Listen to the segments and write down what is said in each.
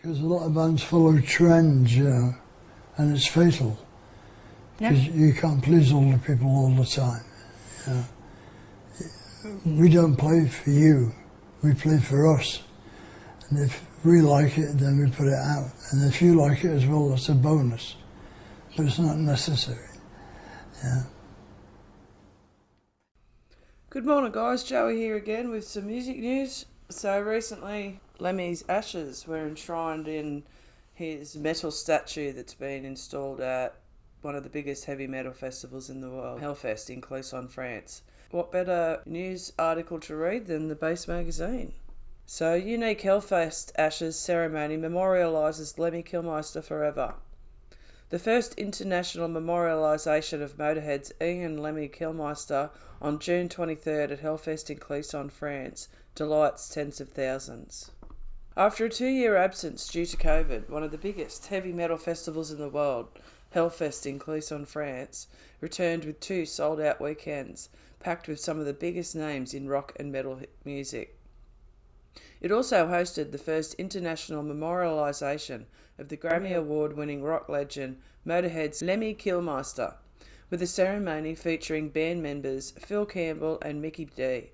Because a lot of bands follow trends, you know, and it's fatal. Yeah. Because you can't please all the people all the time. You know. We don't play for you, we play for us. And if we like it, then we put it out. And if you like it as well, that's a bonus. But it's not necessary. Yeah. Good morning, guys. Joey here again with some music news. So, recently, Lemmy's ashes were enshrined in his metal statue that's been installed at one of the biggest heavy metal festivals in the world, Hellfest in Clisson, France. What better news article to read than the Base magazine? So, unique Hellfest ashes ceremony memorialises Lemmy Kilmister forever. The first international memorialisation of Motorhead's Ian Lemmy Kilmister on June 23rd at Hellfest in Clisson, France, delights tens of thousands. After a two year absence due to COVID, one of the biggest heavy metal festivals in the world, Hellfest in Clisson, France, returned with two sold out weekends, packed with some of the biggest names in rock and metal music. It also hosted the first international memorialisation of the Grammy Award winning rock legend Motorhead's Lemmy Kilmister, with a ceremony featuring band members Phil Campbell and Mikkey Dee,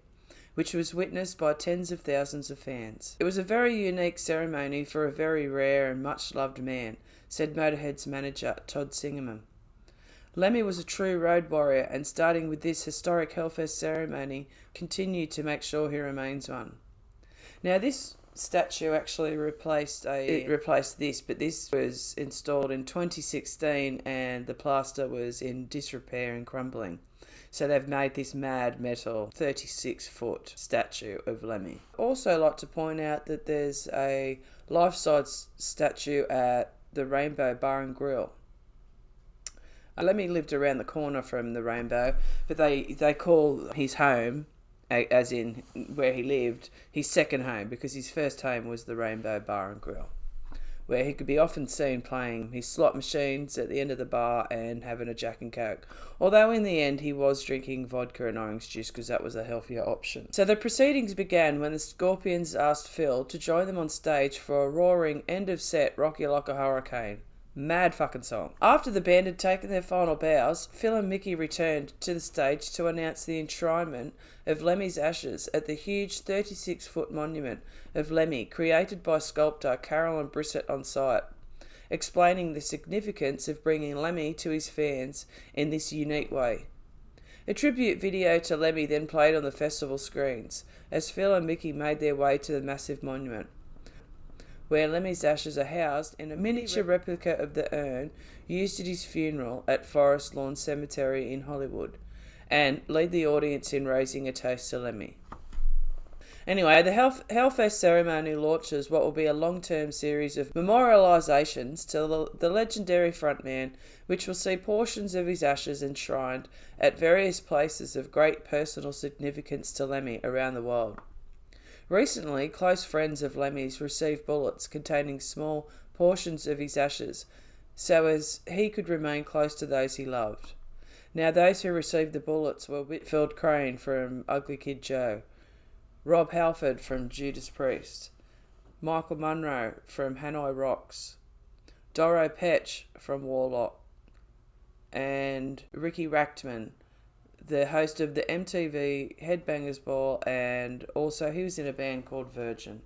which was witnessed by tens of thousands of fans. It was a very unique ceremony for a very rare and much loved man, said Motorhead's manager Todd Singerman. Lemmy was a true road warrior, and starting with this historic Hellfest ceremony, continued to make sure he remains one. Now, this statue actually replaced a it replaced this, but this was installed in 2016, and the plaster was in disrepair and crumbling. So they've made this mad metal 36 foot statue of Lemmy. Also, like to point out that there's a life size statue at the Rainbow Bar and Grill. Uh, Lemmy lived around the corner from the Rainbow, but they they call his home, as in where he lived, his second home because his first home was the Rainbow Bar and Grill, where he could be often seen playing his slot machines at the end of the bar and having a Jack and Coke. Although in the end he was drinking vodka and orange juice because that was a healthier option. So the proceedings began when the Scorpions asked Phil to join them on stage for a roaring end of set Rock You Like a Hurricane. Mad fucking song. After the band had taken their final bows, Phil and Mikkey returned to the stage to announce the enshrinement of Lemmy's ashes at the huge 36 foot monument of Lemmy created by sculptor Carolyn Brissett on site, explaining the significance of bringing Lemmy to his fans in this unique way. A tribute video to Lemmy then played on the festival screens as Phil and Mikkey made their way to the massive monument where Lemmy's ashes are housed in a miniature replica of the urn used at his funeral at Forest Lawn Cemetery in Hollywood, and lead the audience in raising a toast to Lemmy. Anyway, the Hell- Hellfest ceremony launches what will be a long term series of memorialisations to the, the legendary frontman, which will see portions of his ashes enshrined at various places of great personal significance to Lemmy around the world. Recently, close friends of Lemmy's received bullets containing small portions of his ashes so as he could remain close to those he loved. Now, those who received the bullets were Whitfield Crane from Ugly Kid Joe, Rob Halford from Judas Priest, Michael Monroe from Hanoi Rocks, Doro Pesch from Warlock, and Ricky Rachtman the host of the MTV Headbangers Ball, and also he was in a band called Virgin.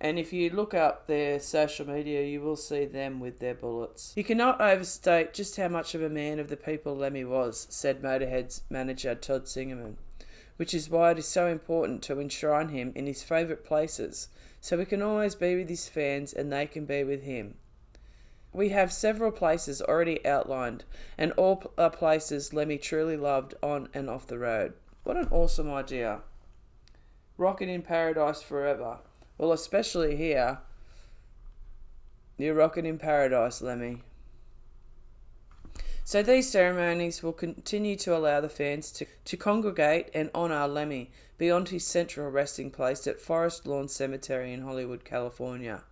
And if you look up their social media, you will see them with their bullets. You cannot overstate just how much of a man of the people Lemmy was, said Motorhead's manager Todd Singerman, which is why it is so important to enshrine him in his favourite places, so he can always be with his fans and they can be with him. We have several places already outlined, and all are uh, places Lemmy truly loved on and off the road. What an awesome idea! Rocking in paradise forever. Well, especially here. You're rocking in paradise, Lemmy. So these ceremonies will continue to allow the fans to, to congregate and honour Lemmy beyond his central resting place at Forest Lawn Cemetery in Hollywood, California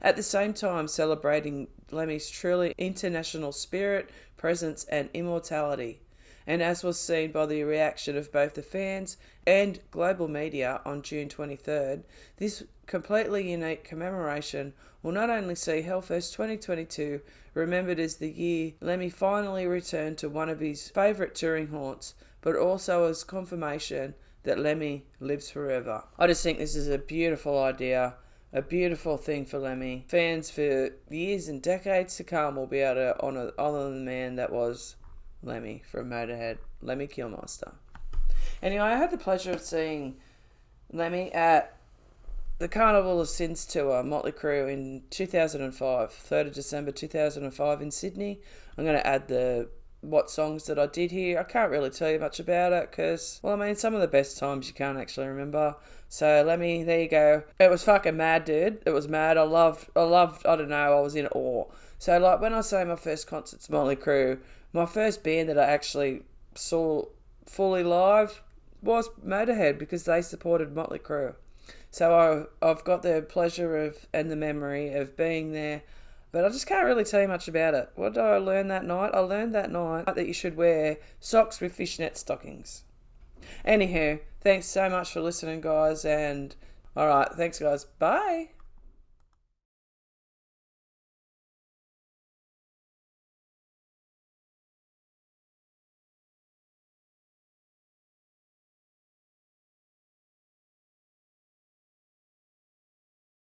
at the same time celebrating Lemmy's truly international spirit, presence, and immortality, and as was seen by the reaction of both the fans and global media on June 23rd, this completely unique commemoration will not only see Hellfest 2022 remembered as the year Lemmy finally returned to one of his favourite touring haunts, but also as confirmation that Lemmy lives forever. I just think this is a beautiful idea, a beautiful thing for Lemmy. Fans for years and decades to come will be able to honour, honour the man that was Lemmy from Motorhead, Lemmy Kilmister. Anyway, I had the pleasure of seeing Lemmy at the Carnival of Sins tour, Motley Crue, in 2005, 3rd of December 2005 in Sydney. I'm going to add the what songs that I did here. I can't really tell you much about it because, well, I mean, some of the best times you can't actually remember. So let me, there you go. It was fucking mad, dude. It was mad. I loved, I loved, I don't know, I was in awe. So, like, when I say my first concert's Motley Crue, my first band that I actually saw fully live was Motorhead because they supported Motley Crue. So I, I've got the pleasure of and the memory of being there, but I just can't really tell you much about it. What did I learn that night? I learned that night that you should wear socks with fishnet stockings. Anywho, thanks so much for listening, guys, and all right, thanks, guys. Bye.